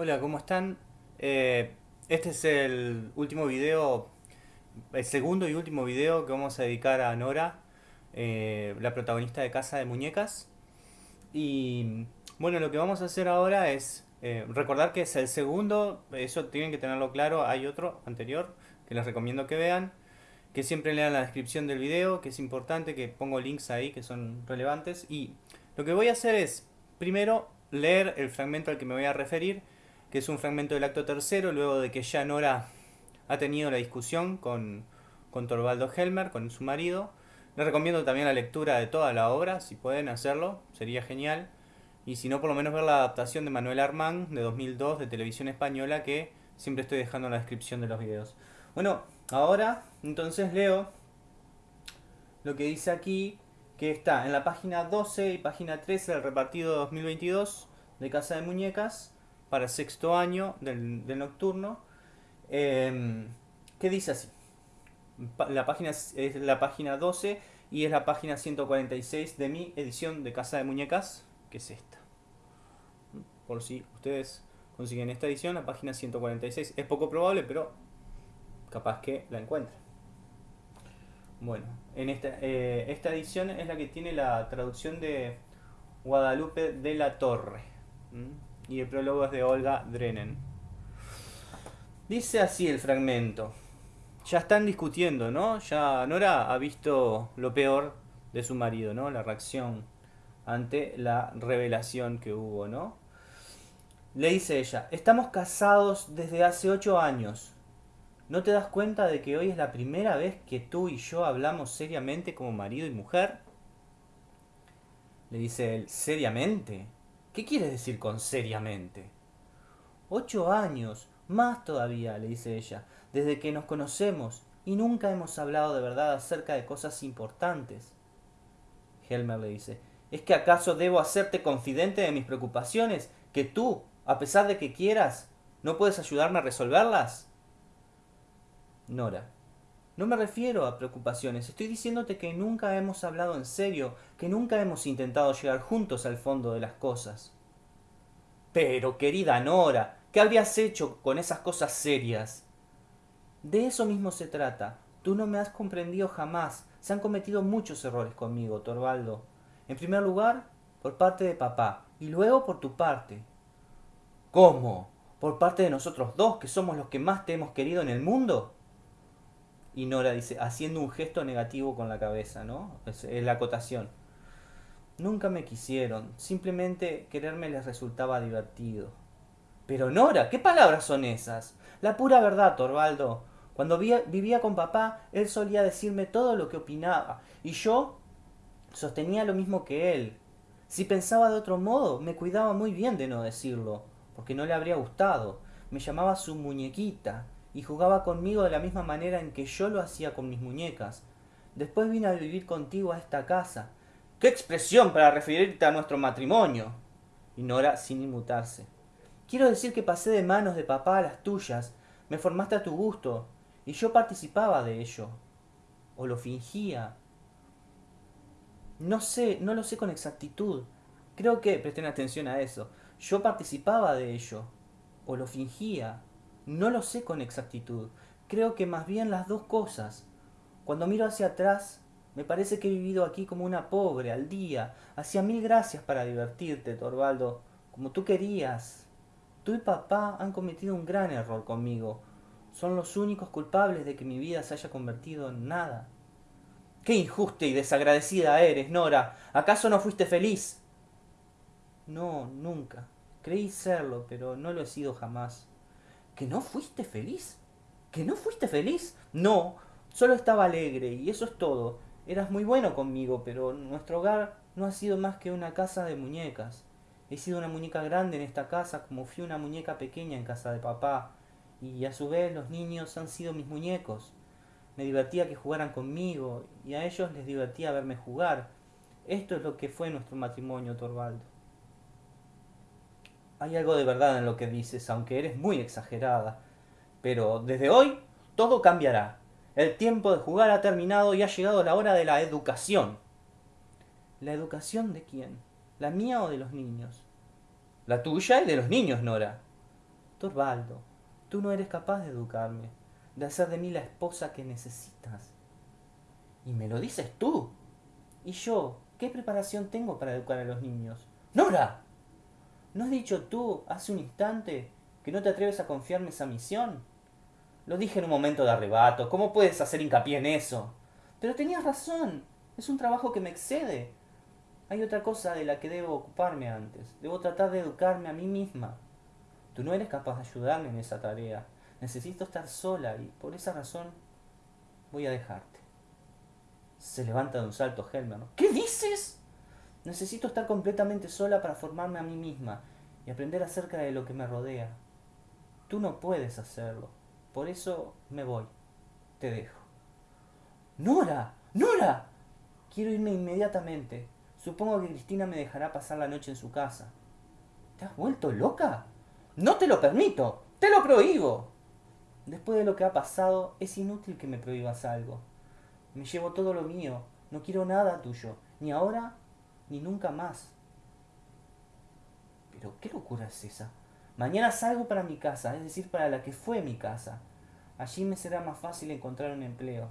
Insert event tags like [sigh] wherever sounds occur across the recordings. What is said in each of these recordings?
Hola, ¿cómo están? Eh, este es el último video, el segundo y último video que vamos a dedicar a Nora, eh, la protagonista de Casa de Muñecas. Y bueno, lo que vamos a hacer ahora es eh, recordar que es el segundo, eso tienen que tenerlo claro, hay otro anterior que les recomiendo que vean, que siempre lean la descripción del video, que es importante, que pongo links ahí que son relevantes. Y lo que voy a hacer es, primero, leer el fragmento al que me voy a referir, que es un fragmento del acto tercero, luego de que ya Nora ha tenido la discusión con, con Torvaldo Helmer, con su marido. Les recomiendo también la lectura de toda la obra, si pueden hacerlo, sería genial. Y si no, por lo menos ver la adaptación de Manuel Armán de 2002 de televisión española que siempre estoy dejando en la descripción de los videos. Bueno, ahora entonces leo lo que dice aquí, que está en la página 12 y página 13 del repartido 2022 de Casa de Muñecas para sexto año del, nocturno, em, que dice así. La página es la página 12 y es la página 146 de mi edición de Casa de Muñecas, que es esta. Por si ustedes consiguen esta edición, la página 146. Es poco probable, pero capaz que la encuentren. Bueno, en esta, eh, esta edición es la que tiene la traducción de Guadalupe de la Torre y el prólogo es de Olga Drennen. Dice así el fragmento. Ya están discutiendo, ¿no? Ya Nora ha visto lo peor de su marido, ¿no? La reacción ante la revelación que hubo, ¿no? Le dice ella, estamos casados desde hace ocho años. ¿No te das cuenta de que hoy es la primera vez que tú y yo hablamos seriamente como marido y mujer? Le dice él, ¿seriamente? ¿Qué quieres decir con seriamente? Ocho años, más todavía, le dice ella, desde que nos conocemos y nunca hemos hablado de verdad acerca de cosas importantes. Helmer le dice, ¿es que acaso debo hacerte confidente de mis preocupaciones, que tú, a pesar de que quieras, no puedes ayudarme a resolverlas? Nora, no me refiero a preocupaciones, estoy diciéndote que nunca hemos hablado en serio, que nunca hemos intentado llegar juntos al fondo de las cosas. Pero, querida Nora, ¿qué habías hecho con esas cosas serias? De eso mismo se trata. Tú no me has comprendido jamás. Se han cometido muchos errores conmigo, Torvaldo. En primer lugar, por parte de papá, y luego por tu parte. ¿Cómo? ¿Por parte de nosotros dos, que somos los que más te hemos querido en el mundo? Y Nora dice, haciendo un gesto negativo con la cabeza, ¿no? Es, la acotación. Nunca me quisieron, simplemente quererme les resultaba divertido. Pero Nora, ¿qué palabras son esas? La pura verdad, Torvaldo. Cuando vivía con papá, él solía decirme todo lo que opinaba, y yo sostenía lo mismo que él. Si pensaba de otro modo, me cuidaba muy bien de no decirlo, porque no le habría gustado. Me llamaba su muñequita, y jugaba conmigo de la misma manera en que yo lo hacía con mis muñecas. Después vine a vivir contigo a esta casa. ¡Qué expresión para referirte a nuestro matrimonio! Y Nora sin inmutarse. Quiero decir que pasé de manos de papá a las tuyas, me formaste a tu gusto, y yo participaba de ello. O lo fingía. No sé, no lo sé con exactitud. Creo que, presten atención a eso, yo participaba de ello. O lo fingía. No lo sé con exactitud. Creo que más bien las dos cosas. Cuando miro hacia atrás, me parece que he vivido aquí como una pobre, al día. Hacía mil gracias para divertirte, Torvaldo, como tú querías. Tú y papá han cometido un gran error conmigo. Son los únicos culpables de que mi vida se haya convertido en nada. ¡Qué injusta y desagradecida eres, Nora! ¿Acaso no fuiste feliz? No, nunca. Creí serlo, pero no lo he sido jamás. ¿Que no fuiste feliz? ¿Que no fuiste feliz? No, solo estaba alegre y eso es todo. Eras muy bueno conmigo, pero nuestro hogar no ha sido más que una casa de muñecas. He sido una muñeca grande en esta casa como fui una muñeca pequeña en casa de papá. Y a su vez los niños han sido mis muñecos. Me divertía que jugaran conmigo y a ellos les divertía verme jugar. Esto es lo que fue nuestro matrimonio, Torvaldo. Hay algo de verdad en lo que dices, aunque eres muy exagerada. Pero desde hoy todo cambiará. El tiempo de jugar ha terminado y ha llegado la hora de la educación. ¿La educación de quién? ¿La mía o de los niños? La tuya y de los niños, Nora. Torvaldo, tú no eres capaz de educarme, de hacer de mí la esposa que necesitas. Y me lo dices tú. ¿Y yo? ¿Qué preparación tengo para educar a los niños? ¡Nora! ¿No has dicho tú hace un instante que no te atreves a confiarme esa misión? Lo dije en un momento de arrebato. ¿Cómo puedes hacer hincapié en eso? Pero tenías razón. Es un trabajo que me excede. Hay otra cosa de la que debo ocuparme antes. Debo tratar de educarme a mí misma. Tú no eres capaz de ayudarme en esa tarea. Necesito estar sola y por esa razón voy a dejarte. Se levanta de un salto Helmer. ¿Qué dices? Necesito estar completamente sola para formarme a mí misma y aprender acerca de lo que me rodea. Tú no puedes hacerlo. Por eso me voy. Te dejo. Nora, Nora. Quiero irme inmediatamente. Supongo que Cristina me dejará pasar la noche en su casa. ¿Te has vuelto loca? No te lo permito. Te lo prohíbo. Después de lo que ha pasado, es inútil que me prohíbas algo. Me llevo todo lo mío. No quiero nada tuyo. Ni ahora, ni nunca más. Pero, ¿qué locura es esa? Mañana salgo para mi casa, es decir, para la que fue mi casa. Allí me será más fácil encontrar un empleo.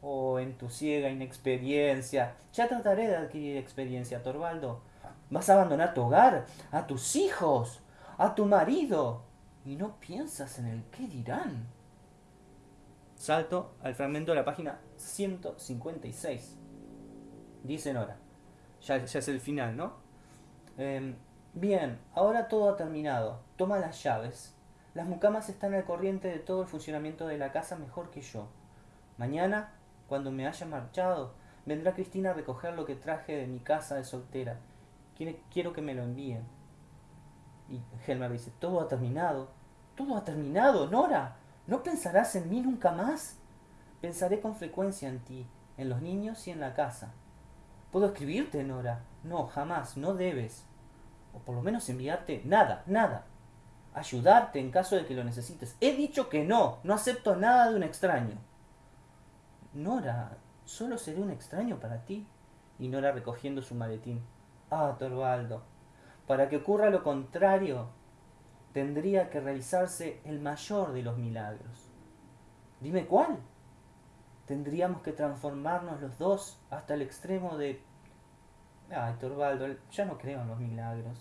Oh, en tu ciega inexperiencia. Ya trataré de adquirir experiencia, Torvaldo. Vas a abandonar tu hogar, a tus hijos, a tu marido. Y no piensas en el qué dirán. Salto al fragmento de la página 156. Dice Nora. Ya, ya es el final, ¿no? Em, Bien, ahora todo ha terminado. Toma las llaves. Las mucamas están al corriente de todo el funcionamiento de la casa mejor que yo. Mañana, cuando me haya marchado, vendrá Cristina a recoger lo que traje de mi casa de soltera. Quiero que me lo envíen. Y Helmer dice, todo ha terminado. Todo ha terminado, Nora. ¿No pensarás en mí nunca más? Pensaré con frecuencia en ti, en los niños y en la casa. ¿Puedo escribirte, Nora? No, jamás, no debes o por lo menos enviarte nada, nada. Ayudarte en caso de que lo necesites. He dicho que no, no acepto nada de un extraño. Nora, solo seré un extraño para ti. Y Nora recogiendo su maletín. Ah, Torvaldo, para que ocurra lo contrario, tendría que realizarse el mayor de los milagros. Dime cuál. Tendríamos que transformarnos los dos hasta el extremo de Ay, Torvaldo, ya no creo en los milagros.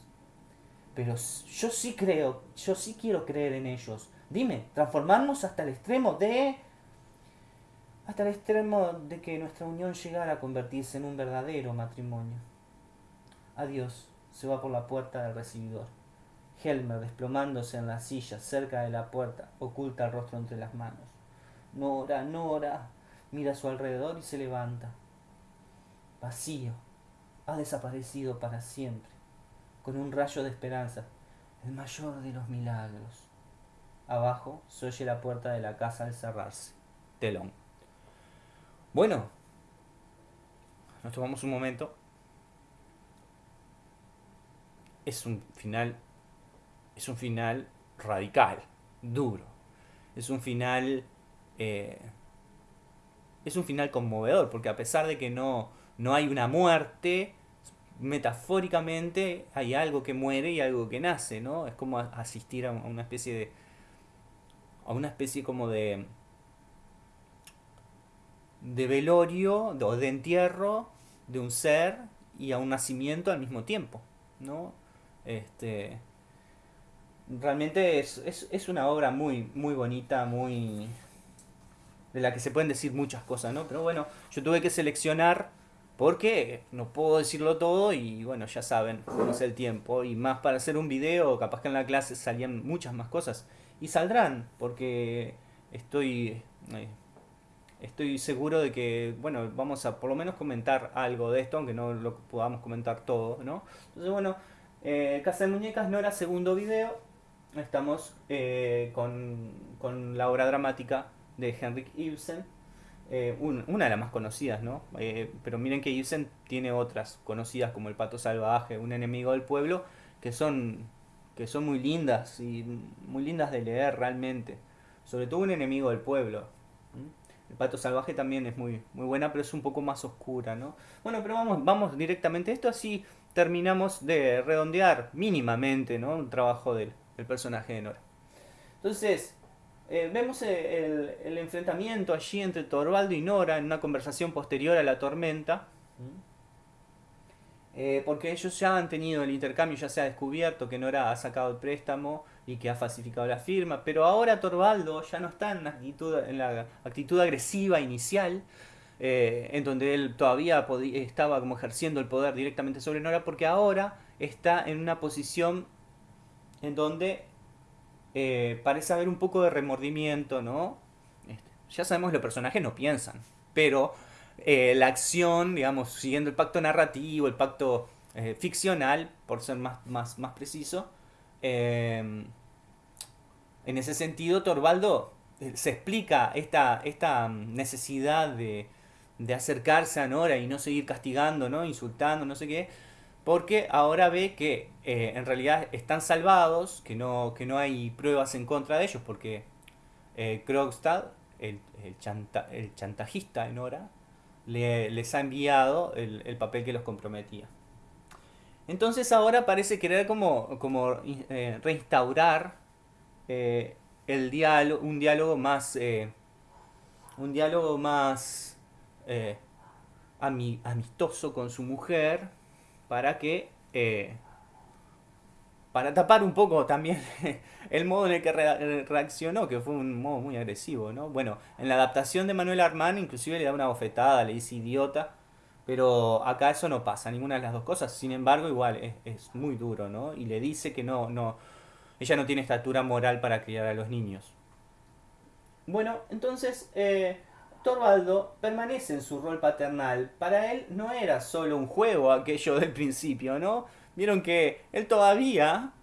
Pero yo sí creo, yo sí quiero creer en ellos. Dime, transformarnos hasta el extremo de... Hasta el extremo de que nuestra unión llegara a convertirse en un verdadero matrimonio. Adiós, se va por la puerta del recibidor. Helmer, desplomándose en la silla cerca de la puerta, oculta el rostro entre las manos. Nora, Nora, mira a su alrededor y se levanta. Vacío, ha desaparecido para siempre, con un rayo de esperanza, el mayor de los milagros. Abajo se oye la puerta de la casa al cerrarse. Telón. Bueno, nos tomamos un momento. Es un final. Es un final radical, duro. Es un final. Eh, es un final conmovedor, porque a pesar de que no, no hay una muerte, metafóricamente hay algo que muere y algo que nace, ¿no? Es como asistir a una especie de. a una especie como de. de velorio o de entierro de un ser y a un nacimiento al mismo tiempo, ¿no? Este. Realmente es, es, una obra muy, muy bonita, muy. De la que se pueden decir muchas cosas, ¿no? Pero bueno, yo tuve que seleccionar porque no puedo decirlo todo y bueno, ya saben cómo es el tiempo. Y más para hacer un video, capaz que en la clase salían muchas más cosas. Y saldrán, porque estoy, eh, estoy seguro de que, bueno, vamos a por lo menos comentar algo de esto, aunque no lo podamos comentar todo, ¿no? Entonces, bueno, eh, Casa de Muñecas no era segundo video. Estamos eh, con, con la obra dramática de Henrik Ibsen eh, una de las más conocidas, ¿no? Eh, pero miren que Ibsen tiene otras conocidas como El Pato Salvaje, Un enemigo del pueblo, que son, que son muy lindas y muy lindas de leer realmente. Sobre todo Un enemigo del pueblo. El Pato Salvaje también es muy, muy buena, pero es un poco más oscura, ¿no? Bueno, pero vamos, vamos directamente a esto, así terminamos de redondear mínimamente, ¿no? Un trabajo del, del personaje de Nora. Entonces, eh, vemos el, el, enfrentamiento allí entre Torvaldo y Nora en una conversación posterior a la tormenta. Eh, porque ellos ya han tenido el intercambio, ya se ha descubierto que Nora ha sacado el préstamo y que ha falsificado la firma, pero ahora Torvaldo ya no está en la actitud, en la actitud agresiva inicial, eh, en donde él todavía estaba como ejerciendo el poder directamente sobre Nora, porque ahora está en una posición en donde eh, parece haber un poco de remordimiento, ¿no? Este, ya sabemos que los personajes no piensan, pero eh, la acción, digamos, siguiendo el pacto narrativo, el pacto eh, ficcional, por ser más, más, más preciso, em, en ese sentido, Torvaldo se explica esta, esta necesidad de, de, acercarse a Nora y no seguir castigando, ¿no? insultando, no sé qué, porque ahora ve que en realidad están salvados, que no, que no hay pruebas en contra de ellos, porque Krogstad, el, el, el chantajista de Nora, les ha enviado el, papel que los comprometía. Entonces ahora parece querer como, como eh, reinstaurar eh, el diálogo, un diálogo más, eh, un diálogo más amistoso con su mujer para que para tapar un poco también [laughs] el modo en el que reaccionó, que fue un modo muy agresivo, ¿no? Bueno, en la adaptación de Manuel Armán inclusive le da una bofetada, le dice idiota, pero acá eso no pasa, ninguna de las dos cosas, sin embargo igual es, muy duro, ¿no? Y le dice que no, no, ella no tiene estatura moral para criar a los niños. Bueno, entonces eh, Torvaldo permanece en su rol paternal, para él no era solo un juego aquello del principio, ¿no? vieron que él todavía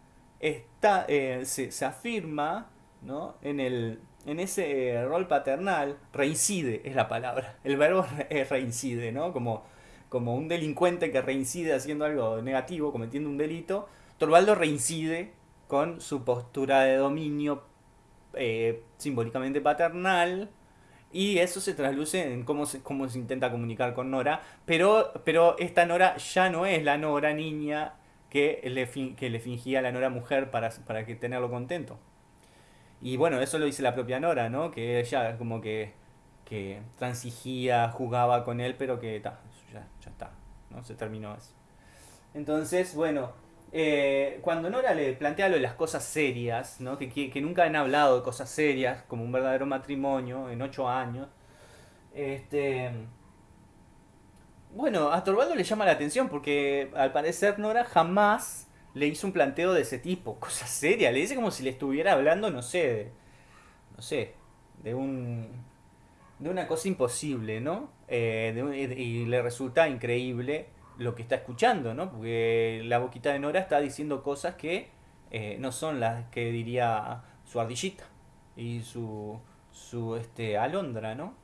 está, eh, se, afirma ¿no? en, el, en ese rol paternal, reincide es la palabra, el verbo es reincide, ¿no? como, como un delincuente que reincide haciendo algo negativo, cometiendo un delito, Torvaldo reincide con su postura de dominio eh, simbólicamente paternal, y eso se trasluce en cómo se, cómo se intenta comunicar con Nora. Pero, pero esta Nora ya no es la Nora niña que le, que le fingía a la Nora mujer para, para que tenerlo contento. Y bueno, eso lo dice la propia Nora, ¿no? Que ella como que, que transigía, jugaba con él, pero que ya, ya está, ¿no? Se terminó eso. Entonces, bueno, eh, cuando Nora le plantea lo de las cosas serias, ¿no? que, nunca han hablado de cosas serias, como un verdadero matrimonio en ocho años, este, bueno, a Torvaldo le llama la atención porque al parecer Nora jamás le hizo un planteo de ese tipo, [laughs] cosas serias, le dice como si le estuviera hablando, no sé, de, no sé, de un de una cosa imposible, ¿no? Eh, y le resulta increíble lo que está escuchando, ¿no? Porque la boquita de Nora está diciendo cosas que eh, no son las que diría su ardillita y su, su este, alondra, ¿no?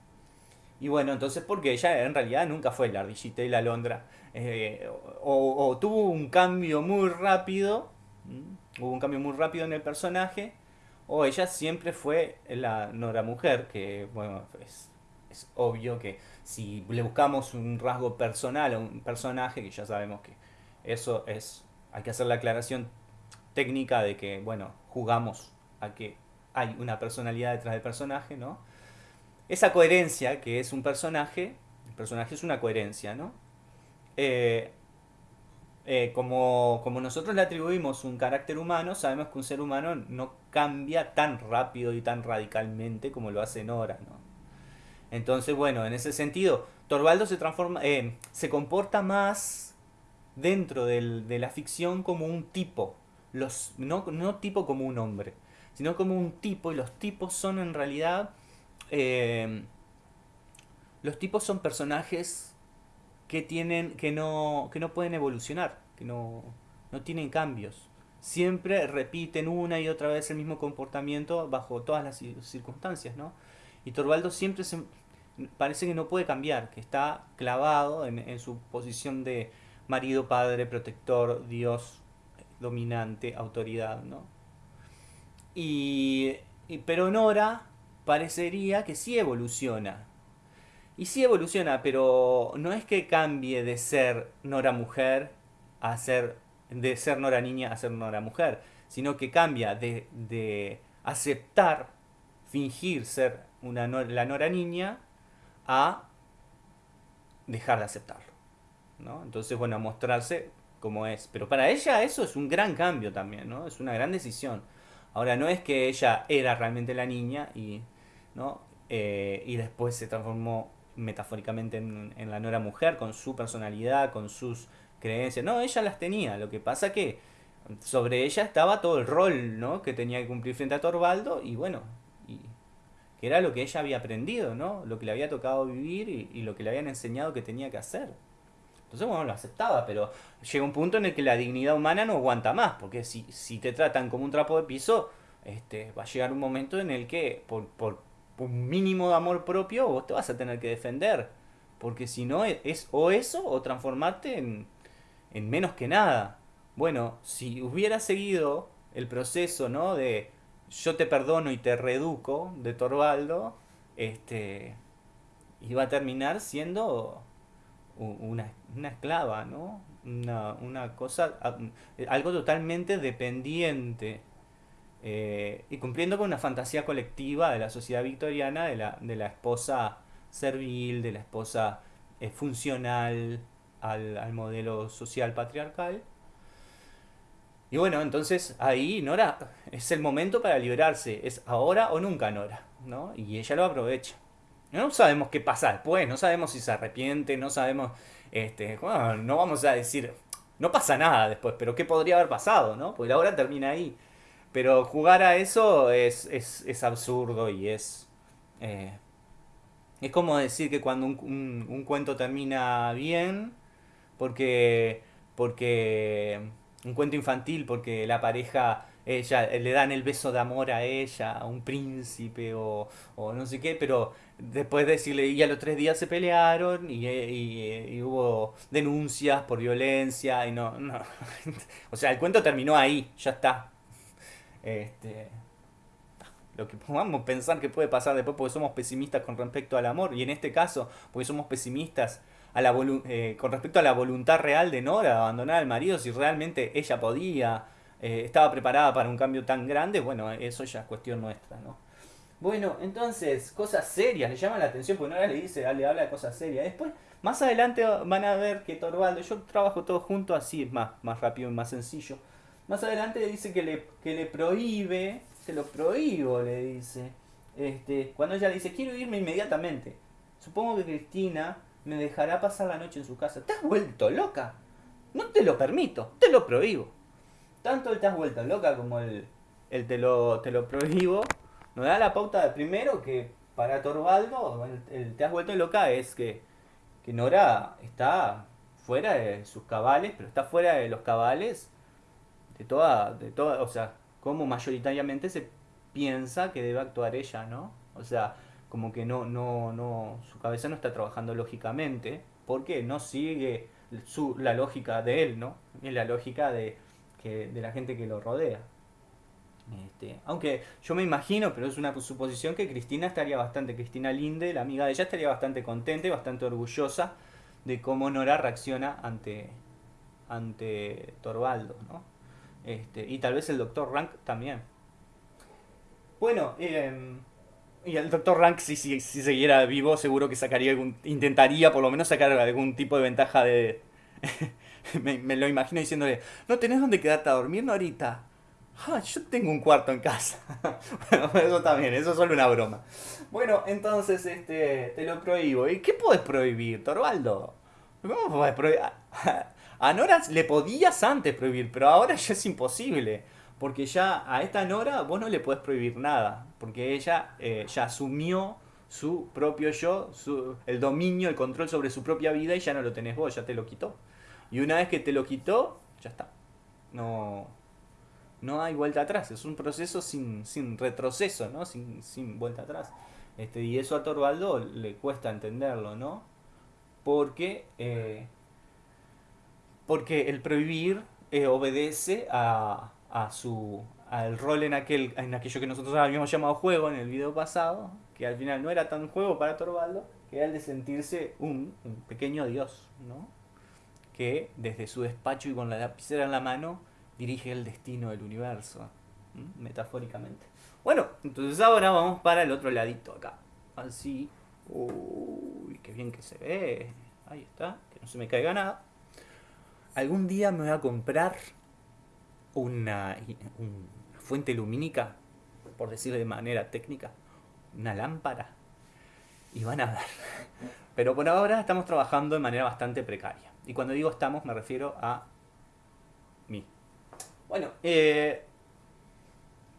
Y bueno, entonces porque ella en realidad nunca fue la ardillita y la alondra. Eh, o, tuvo un cambio muy rápido, hubo un cambio muy rápido en el personaje, o ella siempre fue la Nora mujer, que bueno, es, es obvio que si le buscamos un rasgo personal a un personaje, que ya sabemos que eso es, hay que hacer la aclaración técnica de que, bueno, jugamos a que hay una personalidad detrás del personaje, ¿no? Esa coherencia que es un personaje, el personaje es una coherencia, ¿no? Eh, eh, como, como nosotros le atribuimos un carácter humano, sabemos que un ser humano no cambia tan rápido y tan radicalmente como lo hace Nora, ¿no? Entonces, bueno, en ese sentido, Torvaldo se transforma, eh, se comporta más dentro de la ficción como un tipo, los, no, no tipo como un hombre, sino como un tipo, y los tipos son en realidad, eh, los tipos son personajes que tienen, que no, que no pueden evolucionar, que no, no tienen cambios. Siempre repiten una y otra vez el mismo comportamiento bajo todas las circunstancias, ¿no? Y Torvaldo siempre se, parece que no puede cambiar, que está clavado en, su posición de marido, padre, protector, Dios, dominante, autoridad, ¿no? Y, pero Nora parecería que sí evoluciona. Y sí evoluciona, pero no es que cambie de ser Nora mujer a ser de ser Nora niña a ser Nora mujer, sino que cambia de, de aceptar, fingir ser una la Nora niña, a dejar de aceptarlo. ¿no? Entonces, bueno, a mostrarse como es. Pero para ella eso es un gran cambio también, ¿no? Es una gran decisión. Ahora, no es que ella era realmente la niña y, ¿no? Eh, y después se transformó metafóricamente en, la Nora mujer, con su personalidad, con sus creencias. No, ella las tenía. Lo que pasa que sobre ella estaba todo el rol ¿no? que tenía que cumplir frente a Torvaldo y bueno, que era lo que ella había aprendido, ¿no? lo que le había tocado vivir y, lo que le habían enseñado que tenía que hacer. Entonces, bueno, lo aceptaba, pero llega un punto en el que la dignidad humana no aguanta más, porque si, si te tratan como un trapo de piso, este, va a llegar un momento en el que por, por un mínimo de amor propio vos te vas a tener que defender, porque si no es o eso o transformarte en, en menos que nada. Bueno, si hubiera seguido el proceso, ¿no? De yo te perdono y te reeduco de Torvaldo, este, iba a terminar siendo una, esclava, ¿no? Una, cosa, algo totalmente dependiente eh, y cumpliendo con una fantasía colectiva de la sociedad victoriana de la, de la esposa servil, de la esposa eh, funcional al, al modelo social patriarcal y bueno, entonces ahí Nora es el momento para liberarse, es ahora o nunca Nora, ¿no? Y ella lo aprovecha. No sabemos qué pasa después, no sabemos si se arrepiente, no sabemos, este, no vamos a decir, no pasa nada después, pero qué podría haber pasado, ¿no? Porque la hora termina ahí. Pero jugar a eso es, es, absurdo y es... Eh, es como decir que cuando un, un cuento termina bien, porque... porque un cuento infantil porque la pareja ella le dan el beso de amor a ella, a un príncipe o, no sé qué, pero después de decirle, y a los tres días se pelearon y, y, hubo denuncias por violencia y no, no. [laughs] o sea, el cuento terminó ahí, ya está. Este, lo que podamos pensar que puede pasar después porque somos pesimistas con respecto al amor y en este caso porque somos pesimistas a la eh, con respecto a la voluntad real de Nora de abandonar al marido, si realmente ella podía, eh, estaba preparada para un cambio tan grande, bueno, eso ya es cuestión nuestra, ¿no? Bueno, entonces, cosas serias, le llama la atención, porque Nora le dice, le habla de cosas serias. Después, más adelante van a ver que Torvaldo, yo trabajo todo junto así, es más, más rápido y más sencillo. Más adelante le dice que le, que le prohíbe, se lo prohíbo, le dice. Este, cuando ella dice, quiero irme inmediatamente. Supongo que Cristina me dejará pasar la noche en su casa. ¿Te has vuelto loca? No te lo permito, te lo prohíbo. Tanto el te has vuelto loca como el, el te, lo, te lo prohíbo nos da la pauta de primero que para Torvaldo el, te has vuelto loca es que, que Nora está fuera de sus cabales, pero está fuera de los cabales de toda, de toda, o sea, como mayoritariamente se piensa que debe actuar ella, ¿no? O sea, como que no, no, no, su cabeza no está trabajando lógicamente, porque no sigue su, la lógica de él, ¿no? Es la lógica de, que, de la gente que lo rodea. Este, aunque yo me imagino, pero es una suposición, que Cristina estaría bastante, Cristina Linde, la amiga de ella, estaría bastante contenta y bastante orgullosa de cómo Nora reacciona ante, ante Torvaldo, ¿no? Este, y tal vez el doctor Rank también. Bueno, eh, y el Dr. Rank, si, si, si siguiera vivo, seguro que sacaría algún, intentaría por lo menos sacar algún tipo de ventaja de... [laughs] me, lo imagino diciéndole, ¿no tenés dónde quedarte a dormir, ahorita? Ah, yo tengo un cuarto en casa. [laughs] bueno, eso también, eso es solo una broma. Bueno, entonces, este, te lo prohíbo. ¿Y qué puedes prohibir, Torvaldo? ¿Cómo? A Nora le podías antes prohibir, pero ahora ya es imposible. Porque ya a esta Nora vos no le puedes prohibir nada, porque ella eh, ya asumió su propio yo, el dominio, el control sobre su propia vida y ya no lo tenés vos, ya te lo quitó. Y una vez que te lo quitó, ya está. No, no hay vuelta atrás, es un proceso sin, sin retroceso, ¿no? Sin, sin vuelta atrás. Este, y eso a Torvaldo le cuesta entenderlo, ¿no? Porque, eh, porque el prohibir eh, obedece a, a su al rol en aquel en aquello que nosotros habíamos llamado juego en el video pasado, que al final no era tan juego para Torvaldo, que era el de sentirse un, pequeño dios, ¿no? Que desde su despacho y con la lapicera en la mano dirige el destino del universo. metafóricamente. Bueno, entonces ahora vamos para el otro ladito acá. Así. Uy, qué bien que se ve. Ahí está, que no se me caiga nada. Algún día me voy a comprar una, fuente lumínica, por decirlo de manera técnica, una lámpara. Y van a ver. [laughs] Pero por ahora estamos trabajando de manera bastante precaria. Y cuando digo estamos me refiero a mí. Bueno, eh,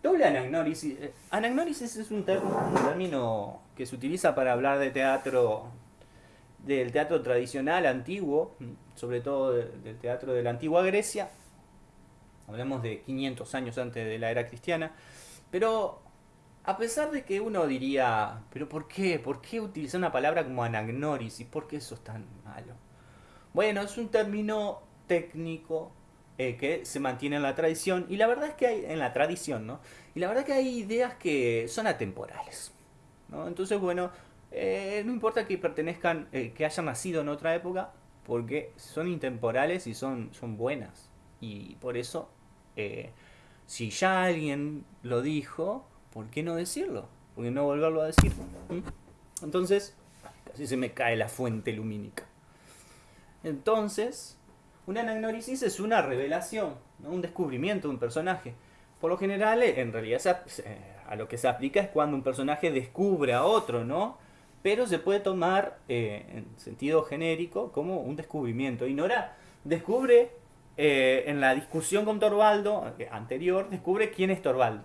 doble anagnórisis. Eh, anagnórisis es un, término que se utiliza para hablar de teatro, del teatro tradicional, antiguo, sobre todo del teatro de la antigua Grecia. Hablamos de 500 años antes de la era cristiana. Pero a pesar de que uno diría, pero ¿por qué? ¿Por qué utilizar una palabra como anagnórisis? ¿Por qué eso es tan malo? Bueno, es un término técnico eh, que se mantiene en la tradición y la verdad es que hay en la tradición, ¿no? Y la verdad es que hay ideas que son atemporales, ¿no? Entonces, bueno, eh, no importa que pertenezcan, eh, que hayan nacido en otra época, porque son intemporales y son buenas. Y por eso, si ya alguien lo dijo, ¿por qué no decirlo? ¿Por qué no volverlo a decir? ¿Mm? Entonces, casi se me cae la fuente lumínica. Entonces, una anagnorisis es una revelación, un descubrimiento de un personaje. Por lo general, en realidad, a lo que se aplica es cuando un personaje descubre a otro, ¿no? Pero se puede tomar eh, en sentido genérico como un descubrimiento. Y Nora descubre eh, en la discusión con Torvaldo eh, anterior, descubre quién es Torvaldo.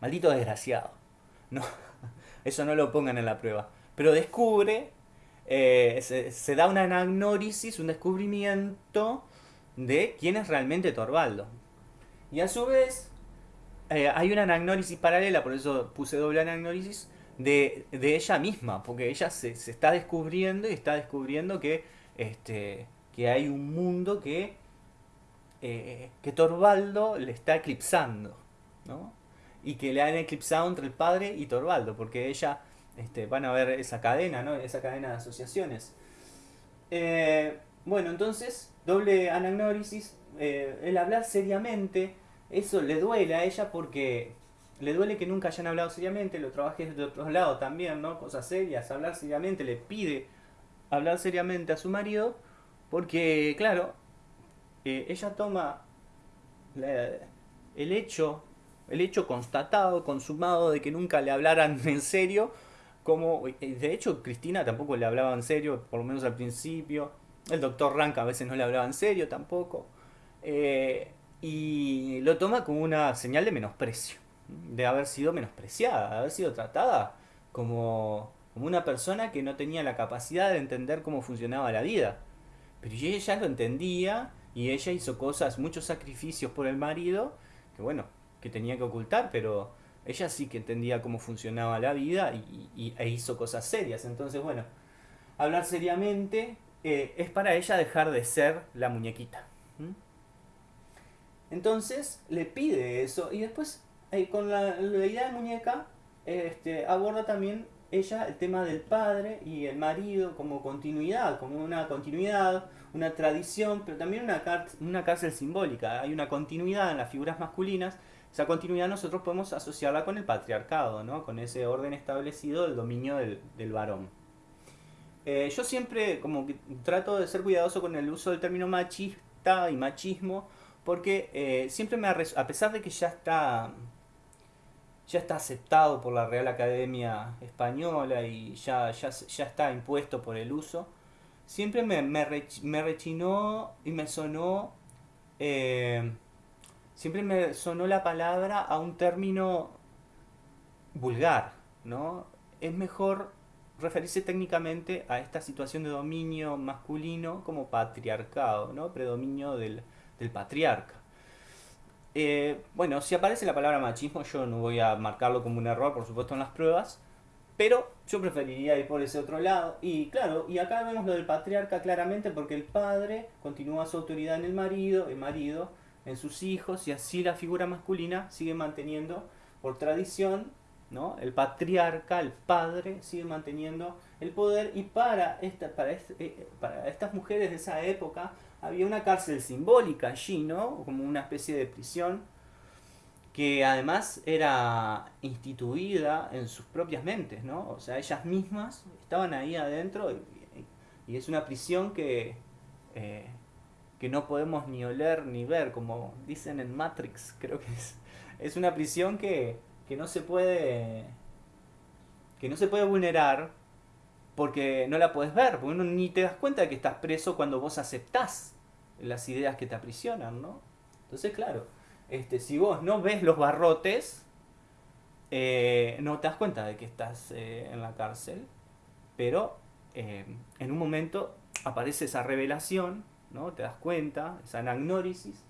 Maldito desgraciado. No, [laughs] eso no lo pongan en la prueba. Pero descubre, eh, se, da una anagnórisis, un descubrimiento de quién es realmente Torvaldo. Y a su vez, hay una anagnórisis paralela, por eso puse doble anagnórisis, de, ella misma, porque ella se, está descubriendo y está descubriendo que, este, que hay un mundo que, eh, que Torvaldo le está eclipsando. ¿no? y que le han eclipsado entre el padre y Torvaldo, porque ella, este, van a ver esa cadena, ¿no? Esa cadena de asociaciones. Eh, bueno, entonces, doble anagnórisis, eh, el hablar seriamente, eso le duele a ella porque le duele que nunca hayan hablado seriamente, lo trabajé de otros lados también, ¿no? Cosas serias, hablar seriamente, le pide hablar seriamente a su marido, porque, claro, eh, ella toma el hecho el hecho constatado, consumado de que nunca le hablaran [laughs] en serio, como de hecho Cristina tampoco le hablaba en serio, por lo menos al principio, el doctor Rank a veces no le hablaba en serio tampoco, eh, y lo toma como una señal de menosprecio, de haber sido menospreciada, de haber sido tratada como, como una persona que no tenía la capacidad de entender cómo funcionaba la vida. Pero ella lo entendía y ella hizo cosas, muchos sacrificios por el marido, que bueno, que tenía que ocultar, pero ella sí que entendía cómo funcionaba la vida y, e hizo cosas serias. Entonces, bueno, hablar seriamente eh, es para ella dejar de ser la muñequita. Entonces le pide eso y después eh, con la, idea de muñeca este, aborda también ella el tema del padre y el marido como continuidad, como una continuidad, una tradición, pero también una, una cárcel simbólica. Hay una continuidad en las figuras masculinas esa continuidad nosotros podemos asociarla con el patriarcado, ¿no? con ese orden establecido del dominio del, varón. Eh, yo siempre como trato de ser cuidadoso con el uso del término machista y machismo, porque eh, siempre me a pesar de que ya está ya está aceptado por la Real Academia Española y ya, ya, ya está impuesto por el uso, siempre me, me, rechinó y me sonó eh, siempre me sonó la palabra a un término vulgar, ¿no? Es mejor referirse técnicamente a esta situación de dominio masculino como patriarcado, ¿no? Predominio del, patriarca. Eh, bueno, si aparece la palabra machismo, yo no voy a marcarlo como un error, por supuesto, en las pruebas, pero yo preferiría ir por ese otro lado. Y claro, y acá vemos lo del patriarca claramente porque el padre continúa su autoridad en el marido, el marido en sus hijos y así la figura masculina sigue manteniendo por tradición, ¿no? El patriarca, el padre, sigue manteniendo el poder y para, esta, para, eh, para estas mujeres de esa época había una cárcel simbólica allí, ¿no? Como una especie de prisión que además era instituida en sus propias mentes, ¿no? O sea, ellas mismas estaban ahí adentro y, es una prisión que, eh, que no podemos ni oler ni ver, como dicen en Matrix, creo que es. Es una prisión que, que no se puede que no se puede vulnerar porque no la puedes ver, porque ni te das cuenta de que estás preso cuando vos aceptás las ideas que te aprisionan, ¿no? Entonces, claro, este, si vos no ves los barrotes, eh, no te das cuenta de que estás eh, en la cárcel, pero eh, en un momento aparece esa revelación, ¿no? Te das cuenta, esa anagnórisis,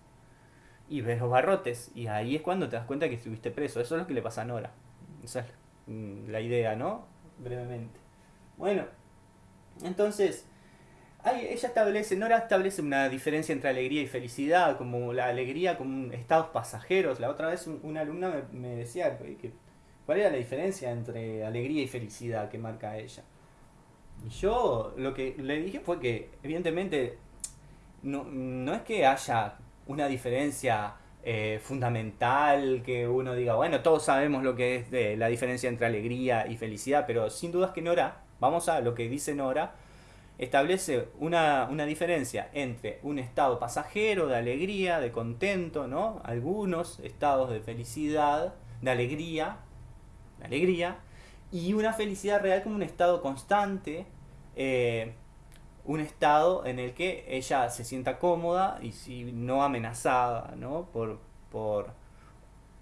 y ves los barrotes, y ahí es cuando te das cuenta que estuviste preso. Eso es lo que le pasa a Nora. Esa es mm, la idea, ¿no? Brevemente. Bueno, entonces, ella establece, Nora establece una diferencia entre alegría y felicidad, como la alegría como estados pasajeros. La otra vez una alumna me, decía cuál era la diferencia entre alegría y felicidad que marca ella. Y yo lo que le dije fue que, evidentemente, no, no es que haya una diferencia eh, fundamental que uno diga, bueno, todos sabemos lo que es de la diferencia entre alegría y felicidad, pero sin dudas que Nora Vamos a lo que dice Nora. Establece una, diferencia entre un estado pasajero de alegría, de contento, ¿no? Algunos estados de felicidad, de alegría, de alegría, y una felicidad real como un estado constante, eh, un estado en el que ella se sienta cómoda y si no amenazada, ¿no? Por, por,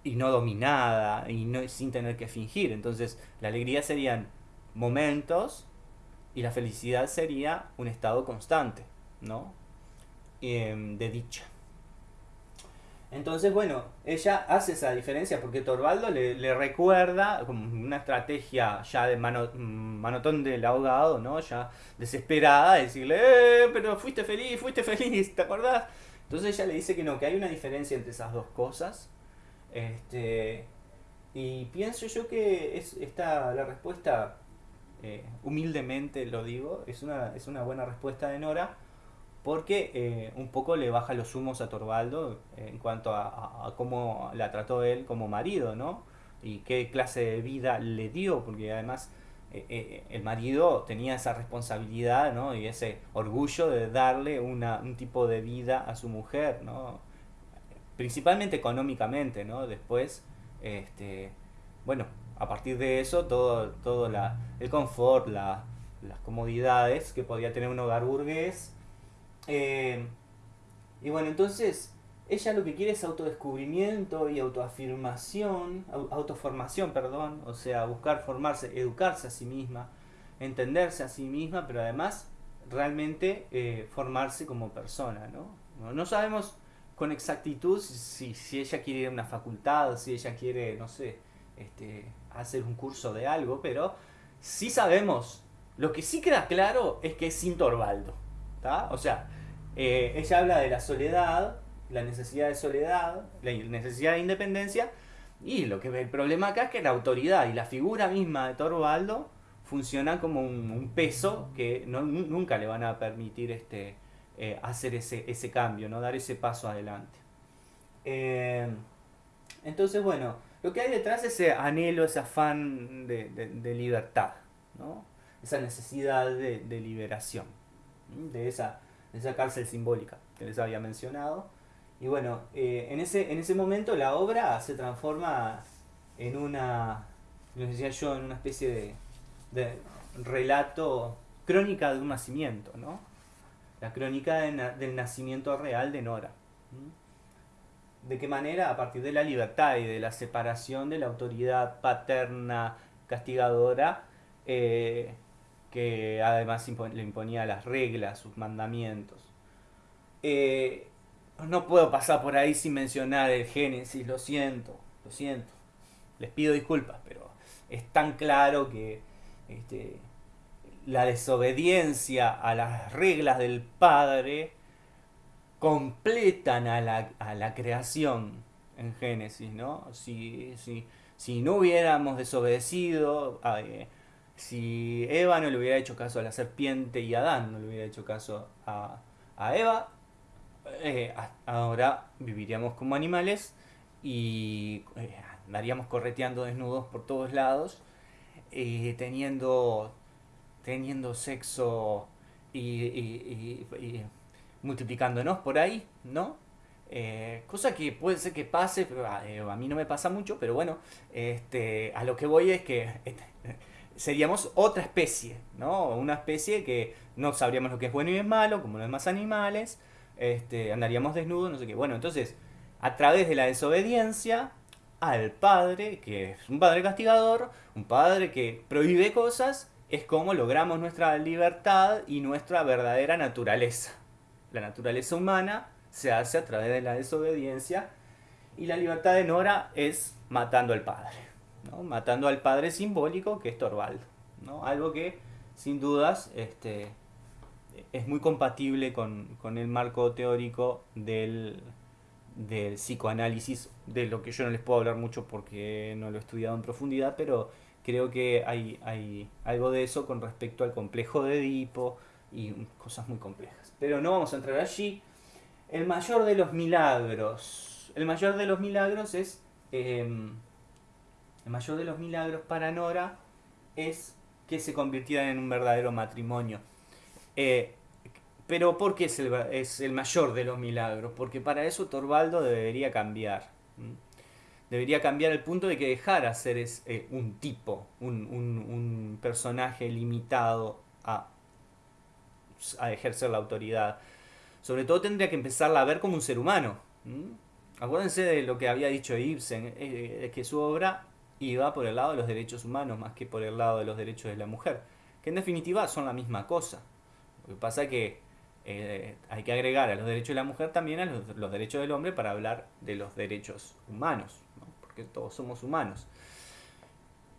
y no dominada y no, sin tener que fingir. Entonces, la alegría serían momentos y la felicidad sería un estado constante, ¿no? Em, de dicha. Entonces, bueno, ella hace esa diferencia porque Torvaldo le, recuerda como una estrategia ya de mano, manotón del abogado, ¿no? Ya desesperada, decirle, eh, pero fuiste feliz, fuiste feliz, ¿te acordás? Entonces ella le dice que no, que hay una diferencia entre esas dos cosas. Este, y pienso yo que es esta, la respuesta eh, humildemente lo digo, es una, es una buena respuesta de Nora, porque eh, un poco le baja los humos a Torvaldo en cuanto a, cómo la trató él como marido, ¿no? Y qué clase de vida le dio, porque además eh, el marido tenía esa responsabilidad, ¿no? Y ese orgullo de darle una, un tipo de vida a su mujer, ¿no? Principalmente económicamente, ¿no? Después, este, bueno, a partir de eso, todo, todo la, el confort, las comodidades que podía tener un hogar burgués. Eh, y bueno, entonces ella lo que quiere es autodescubrimiento y autoafirmación, autoformación, perdón, o sea, buscar formarse, educarse a sí misma, entenderse a sí misma, pero además realmente eh, formarse como persona, ¿no? ¿no? sabemos con exactitud si, si ella quiere ir a una facultad, si ella quiere, no sé, este, hacer un curso de algo, pero sí sabemos, lo que sí queda claro es que es sin Torvaldo. O sea, eh, ella habla de la soledad, la necesidad de soledad, la necesidad de independencia, y lo que el problema acá es que la autoridad y la figura misma de Torvaldo funcionan como un, peso que nunca le van a permitir este, eh, hacer ese, ese cambio, ¿no? dar ese paso adelante. Eh, entonces, bueno, lo que hay detrás es ese anhelo, ese afán de, libertad, ¿no? esa necesidad de, liberación, de esa, esa cárcel simbólica que les había mencionado. Y bueno, eh, en, ese, en ese momento la obra se transforma en una, decía yo, en una especie de, relato, crónica de un nacimiento, ¿no? La crónica del nacimiento real de Nora. ¿De qué manera? A partir de la libertad y de la separación de la autoridad paterna castigadora, eh, que además le imponía las reglas, sus mandamientos. Eh, no puedo pasar por ahí sin mencionar el Génesis, lo siento, lo siento. Les pido disculpas, pero es tan claro que este, la desobediencia a las reglas del Padre completan a la, a la creación en Génesis, ¿no? Si, si, si no hubiéramos desobedecido, eh, si Eva no le hubiera hecho caso a la serpiente y Adán no le hubiera hecho caso a, a Eva, eh, ahora viviríamos como animales y eh, andaríamos correteando desnudos por todos lados, teniendo, teniendo sexo y, y, multiplicándonos por ahí, ¿no? Eh, cosa que puede ser que pase, pero a, a, mí no me pasa mucho, pero bueno, este, a lo que voy es que [laughs] seríamos otra especie, ¿no? Una especie que no sabríamos lo que es bueno y es malo, como los demás animales, este, andaríamos desnudos, no sé qué. Bueno, entonces, a través de la desobediencia al padre, que es un padre castigador, un padre que prohíbe cosas, es como logramos nuestra libertad y nuestra verdadera naturaleza. La naturaleza humana se hace a través de la desobediencia y la libertad de Nora es matando al padre, ¿no? matando al padre simbólico que es Torvaldo, ¿no? algo que sin dudas este, es muy compatible con, con el marco teórico del, del psicoanálisis, de lo que yo no les puedo hablar mucho porque no lo he estudiado en profundidad, pero creo que hay, hay algo de eso con respecto al complejo de Edipo y cosas muy complejas. Pero no vamos a entrar allí. El mayor de los milagros. El mayor de los milagros es... Em, el mayor de los milagros para Nora es que se convirtieran en un verdadero matrimonio. Eh, pero ¿por qué es el, mayor de los milagros? Porque para eso Torvaldo debería cambiar. Debería cambiar el punto de que dejara ser es, eh, un tipo, un, un, personaje limitado a, a, ejercer la autoridad. Sobre todo tendría que empezarla a ver como un ser humano. Acuérdense de lo que había dicho Ibsen, eh, que su obra iba por el lado de los derechos humanos más que por el lado de los derechos de la mujer, que en definitiva son la misma cosa. Lo que pasa es que eh, hay que agregar a los derechos de la mujer también a los, derechos del hombre para hablar de los derechos humanos, porque todos somos humanos.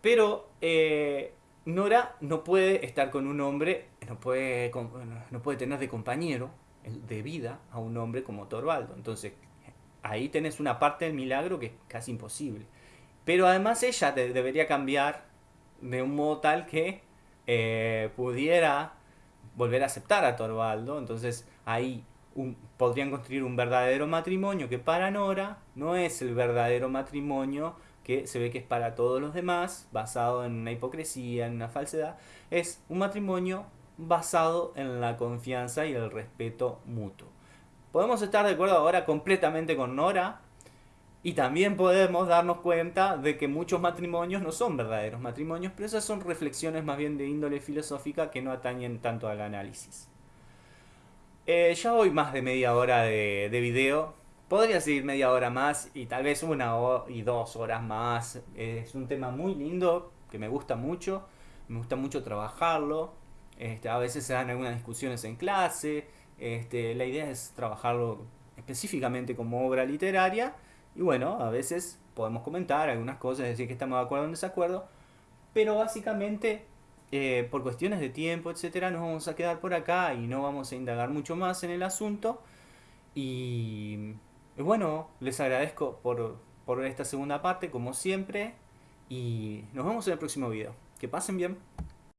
Pero eh, Nora no puede estar con un hombre, no puede, no puede tener de compañero de vida a un hombre como Torvaldo. Entonces, ahí tenés una parte del milagro que es casi imposible. Pero además ella debería cambiar de un modo tal que eh, pudiera volver a aceptar a Torvaldo. Entonces ahí podrían construir un verdadero matrimonio que para Nora no es el verdadero matrimonio que se ve que es para todos los demás, basado en una hipocresía, en una falsedad. Es un matrimonio basado en la confianza y el respeto mutuo. Podemos estar de acuerdo ahora completamente con Nora, y también podemos darnos cuenta de que muchos matrimonios no son verdaderos matrimonios, pero esas son reflexiones más bien de índole filosófica que no atañen tanto al análisis. Eh, ya voy más de media hora de, de, video. Podría seguir media hora más y tal vez una y dos horas más. Es un tema muy lindo que me gusta mucho. Me gusta mucho trabajarlo. Este, a veces se dan algunas discusiones en clase. Este, la idea es trabajarlo específicamente como obra literaria y bueno, a veces podemos comentar algunas cosas, decir que estamos de acuerdo o en desacuerdo, pero básicamente eh, por cuestiones de tiempo, etcétera, nos vamos a quedar por acá y no vamos a indagar mucho más en el asunto. Y, bueno, les agradezco por, por esta segunda parte, como siempre, y nos vemos en el próximo video. Que pasen bien.